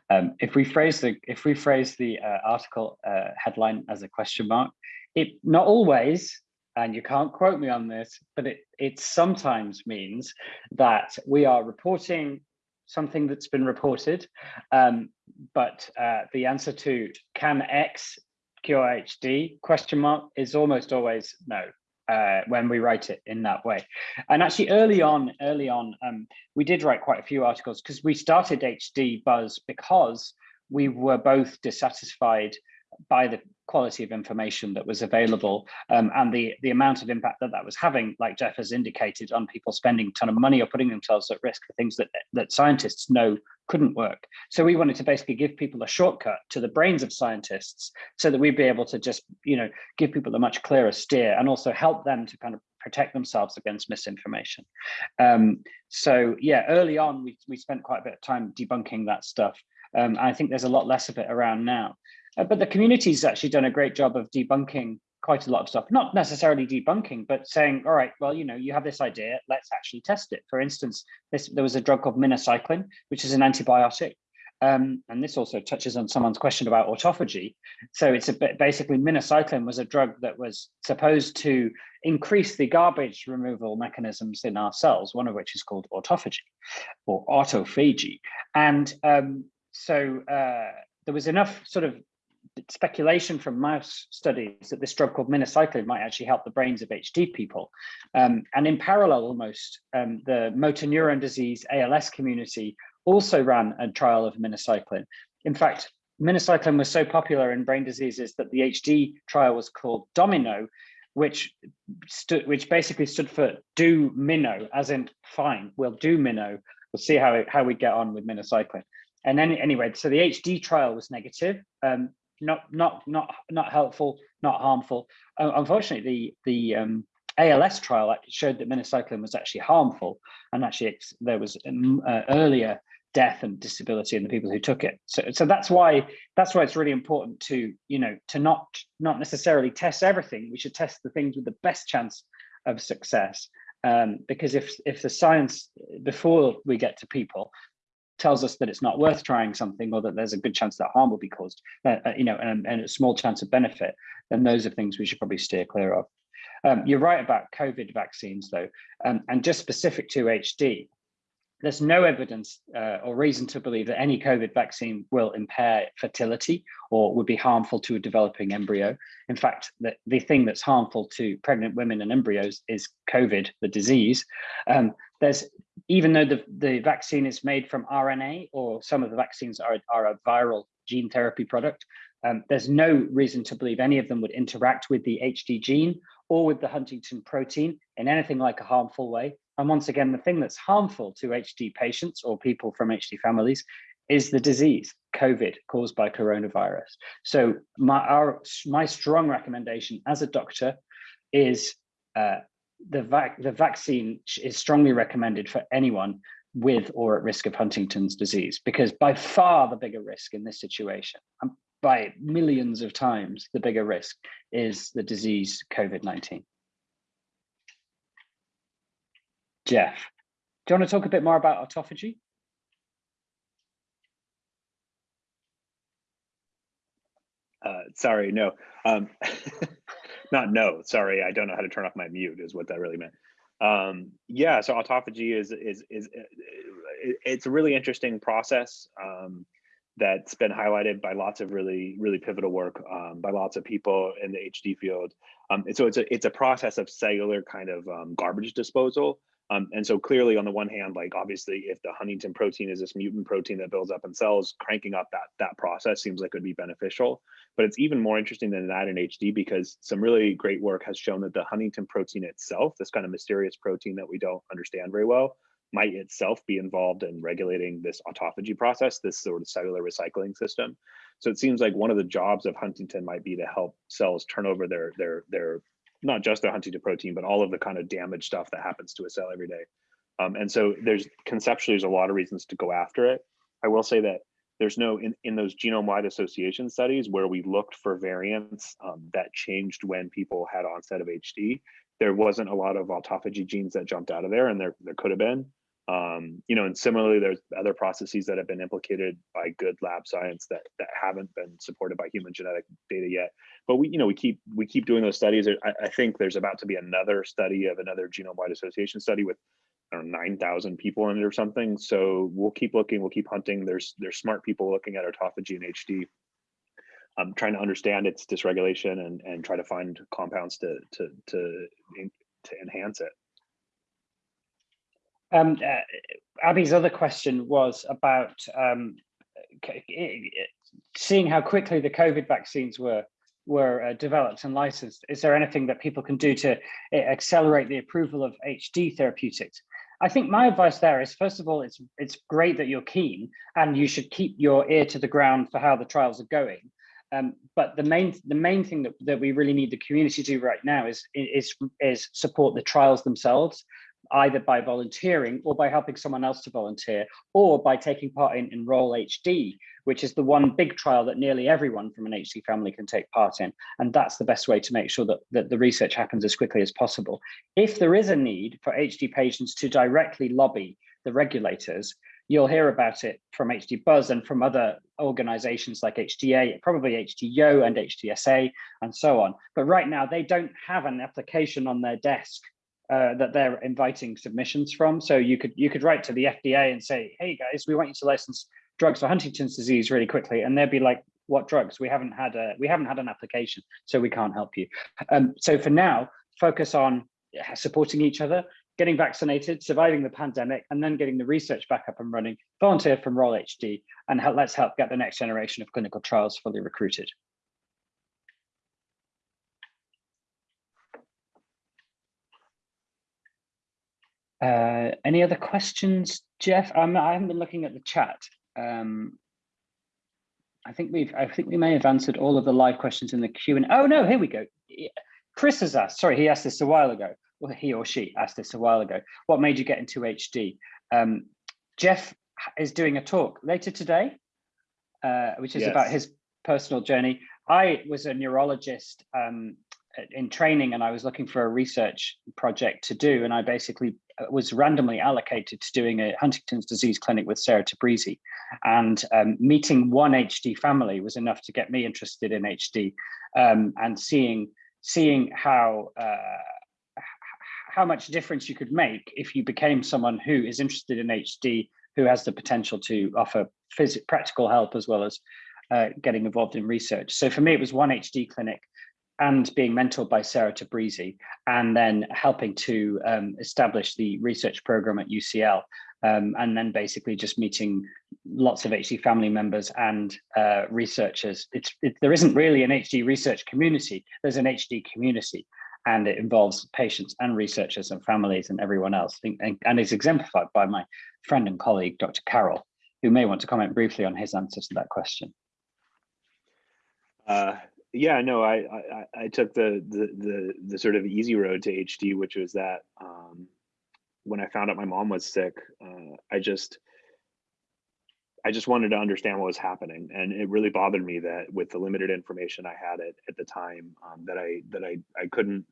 Um, if we phrase the if we phrase the uh, article uh, headline as a question mark, it not always, and you can't quote me on this, but it it sometimes means that we are reporting something that's been reported, um, but uh, the answer to can X cure HD question mark is almost always no uh, when we write it in that way. And actually early on, early on, um, we did write quite a few articles because we started HD Buzz because we were both dissatisfied by the quality of information that was available um, and the the amount of impact that that was having, like Jeff has indicated, on people spending a ton of money or putting themselves at risk for things that that scientists know couldn't work. So we wanted to basically give people a shortcut to the brains of scientists so that we'd be able to just, you know, give people a much clearer steer and also help them to kind of protect themselves against misinformation. Um, so yeah, early on, we, we spent quite a bit of time debunking that stuff. Um, I think there's a lot less of it around now. Uh, but the community's actually done a great job of debunking quite a lot of stuff, not necessarily debunking, but saying, all right, well, you know, you have this idea, let's actually test it. For instance, this, there was a drug called minocycline, which is an antibiotic. Um, and this also touches on someone's question about autophagy. So it's a bit, basically minocycline was a drug that was supposed to increase the garbage removal mechanisms in our cells, one of which is called autophagy or autophagy. And um, so uh, there was enough sort of speculation from mouse studies that this drug called minocycline might actually help the brains of HD people. Um, and in parallel almost, um, the motor neuron disease ALS community also ran a trial of minocycline. In fact, minocycline was so popular in brain diseases that the HD trial was called Domino, which stood, which basically stood for do minnow, as in fine, we'll do minnow. We'll see how, how we get on with minocycline. And then anyway, so the HD trial was negative. Um, not not not not helpful, not harmful. Uh, unfortunately, the the um, ALS trial showed that minocycline was actually harmful, and actually there was um, uh, earlier death and disability in the people who took it. So so that's why that's why it's really important to you know to not not necessarily test everything. We should test the things with the best chance of success. Um, because if if the science before we get to people tells us that it's not worth trying something or that there's a good chance that harm will be caused, uh, uh, you know, and, and, a small chance of benefit, then those are things we should probably steer clear of. Um, you're right about COVID vaccines though, um, and just specific to HD, there's no evidence uh, or reason to believe that any COVID vaccine will impair fertility or would be harmful to a developing embryo. In fact, the, the thing that's harmful to pregnant women and embryos is COVID, the disease. Um, there's even though the, the vaccine is made from RNA or some of the vaccines are, are a viral gene therapy product, um, there's no reason to believe any of them would interact with the HD gene or with the huntingtin protein in anything like a harmful way. And once again, the thing that's harmful to HD patients or people from HD families is the disease, COVID, caused by coronavirus. So my, our, my strong recommendation as a doctor is uh, the, vac the vaccine is strongly recommended for anyone with or at risk of Huntington's disease, because by far the bigger risk in this situation, um, by millions of times, the bigger risk is the disease COVID-19. Jeff, do you want to talk a bit more about autophagy? Uh, sorry, no. Um, not no, sorry, I don't know how to turn off my mute is what that really meant. Um, yeah, so autophagy is, is, is, it's a really interesting process um, that's been highlighted by lots of really, really pivotal work um, by lots of people in the HD field. Um, and so it's a, it's a process of cellular kind of um, garbage disposal um, and so clearly on the one hand, like obviously if the huntingtin protein is this mutant protein that builds up in cells, cranking up that, that process seems like it would be beneficial. But it's even more interesting than that in HD because some really great work has shown that the huntingtin protein itself, this kind of mysterious protein that we don't understand very well, might itself be involved in regulating this autophagy process, this sort of cellular recycling system. So it seems like one of the jobs of huntingtin might be to help cells turn over their their their not just the huntingtin protein, but all of the kind of damage stuff that happens to a cell every day. Um, and so there's conceptually there's a lot of reasons to go after it. I will say that there's no in, in those genome-wide association studies where we looked for variants um, that changed when people had onset of HD. There wasn't a lot of autophagy genes that jumped out of there, and there there could have been. Um, you know, and similarly, there's other processes that have been implicated by good lab science that that haven't been supported by human genetic data yet. But we, you know, we keep we keep doing those studies. I, I think there's about to be another study of another genome-wide association study with I don't know, 9,000 people in it or something. So we'll keep looking, we'll keep hunting. There's there's smart people looking at autophagy and HD, um, trying to understand its dysregulation and and try to find compounds to to to to enhance it. Um, uh, Abby's other question was about um, seeing how quickly the COVID vaccines were were uh, developed and licensed. Is there anything that people can do to uh, accelerate the approval of HD therapeutics? I think my advice there is, first of all, it's it's great that you're keen and you should keep your ear to the ground for how the trials are going. Um, but the main the main thing that, that we really need the community to do right now is is is support the trials themselves either by volunteering or by helping someone else to volunteer or by taking part in Enroll HD, which is the one big trial that nearly everyone from an HD family can take part in. And that's the best way to make sure that, that the research happens as quickly as possible. If there is a need for HD patients to directly lobby the regulators, you'll hear about it from HD Buzz and from other organizations like HDA, probably HDYO and HDSA and so on. But right now they don't have an application on their desk uh, that they're inviting submissions from. So you could you could write to the FDA and say, hey guys, we want you to license drugs for Huntington's disease really quickly. And they'd be like, what drugs? We haven't had a we haven't had an application, so we can't help you. Um, so for now, focus on supporting each other, getting vaccinated, surviving the pandemic, and then getting the research back up and running, volunteer from Roll HD, and help, let's help get the next generation of clinical trials fully recruited. Uh, any other questions, Jeff? Um, I haven't been looking at the chat. Um, I think we've, I think we may have answered all of the live questions in the Q and oh no, here we go. Chris has asked, sorry, he asked this a while ago. Well, he or she asked this a while ago. What made you get into HD? Um, Jeff is doing a talk later today, uh, which is yes. about his personal journey. I was a neurologist um, in training and I was looking for a research project to do. And I basically was randomly allocated to doing a Huntington's disease clinic with Sarah Tabrizi. And um, meeting one HD family was enough to get me interested in HD um, and seeing, seeing how, uh, how much difference you could make if you became someone who is interested in HD, who has the potential to offer practical help as well as uh, getting involved in research. So for me, it was one HD clinic and being mentored by Sarah Tabrizi, and then helping to um, establish the research program at UCL, um, and then basically just meeting lots of HD family members and uh, researchers. It's it, there isn't really an HD research community. There's an HD community, and it involves patients and researchers and families and everyone else, and, and is exemplified by my friend and colleague, Dr. Carroll, who may want to comment briefly on his answer to that question. Uh, yeah, no, I, I, I took the, the the the sort of easy road to HD, which was that um, when I found out my mom was sick, uh, I just I just wanted to understand what was happening, and it really bothered me that with the limited information I had at, at the time, um, that I that I I couldn't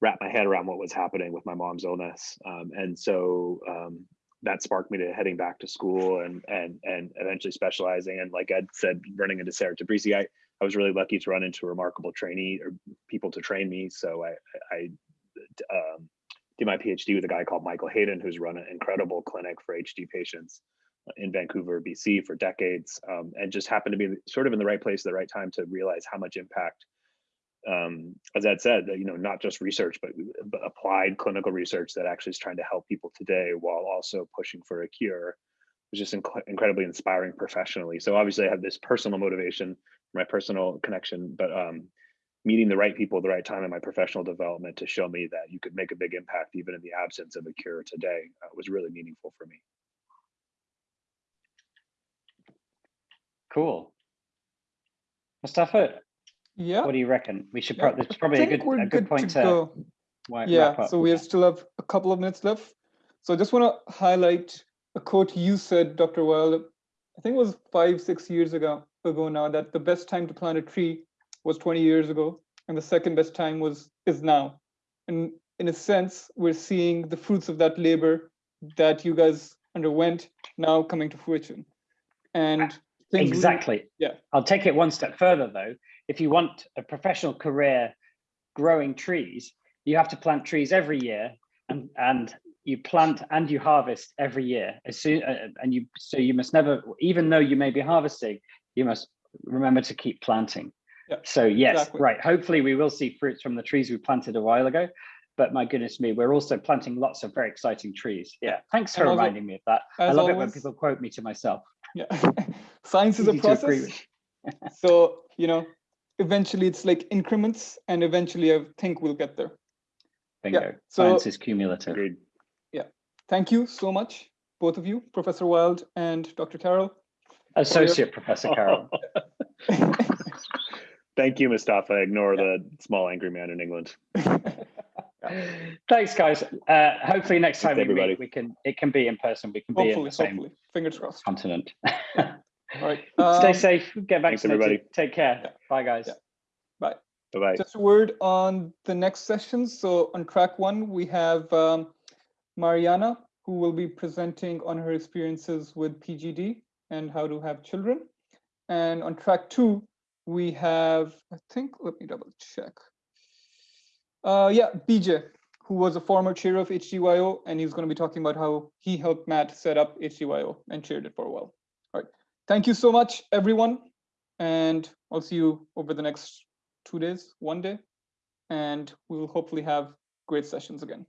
wrap my head around what was happening with my mom's illness, um, and so um, that sparked me to heading back to school and and and eventually specializing. And like Ed said, running into Sarah Tabrizi, I I was really lucky to run into a remarkable trainee or people to train me. So I, I um, did my PhD with a guy called Michael Hayden, who's run an incredible clinic for HD patients in Vancouver, BC for decades, um, and just happened to be sort of in the right place at the right time to realize how much impact, um, as Ed said, you know, not just research, but, but applied clinical research that actually is trying to help people today while also pushing for a cure was just inc incredibly inspiring professionally. So obviously I have this personal motivation my personal connection, but um, meeting the right people at the right time in my professional development to show me that you could make a big impact even in the absence of a cure today uh, was really meaningful for me. Cool. Mustafa, yeah. What do you reckon? We should. Yeah, it's probably a good a good point to. to yeah. So we still have a couple of minutes left. So I just want to highlight a quote you said, Dr. Wild. I think it was five, six years ago ago now that the best time to plant a tree was 20 years ago and the second best time was is now. And in a sense we're seeing the fruits of that labor that you guys underwent now coming to fruition. And exactly. Yeah. I'll take it one step further though. If you want a professional career growing trees you have to plant trees every year and and you plant and you harvest every year. As soon uh, and you so you must never even though you may be harvesting you must remember to keep planting. So yes, exactly. right. Hopefully we will see fruits from the trees we planted a while ago. But my goodness me, we're also planting lots of very exciting trees. Yeah, thanks for reminding me of that. I love always, it when people quote me to myself. Yeah, science is a process. so, you know, eventually it's like increments and eventually I think we'll get there. Bingo, yeah. so, science is cumulative. Agreed. Yeah, thank you so much, both of you, Professor Wild and Dr. Carroll. Associate Professor Carroll. Thank you, Mustafa. Ignore yeah. the small angry man in England. Thanks, guys. Uh, hopefully, next time we meet, we can it can be in person. We can hopefully, be in the same hopefully. fingers crossed continent. All right. Um, Stay safe. Get vaccinated. Thanks, everybody. Take care. Yeah. Bye, guys. Yeah. Bye. Bye. Bye. Just a word on the next session. So on track one, we have um, Mariana, who will be presenting on her experiences with PGD and how to have children. And on track two, we have, I think, let me double check. Uh, yeah, BJ, who was a former chair of HDYO, and he's going to be talking about how he helped Matt set up HDYO and chaired it for a while. All right. Thank you so much, everyone. And I'll see you over the next two days, one day. And we will hopefully have great sessions again.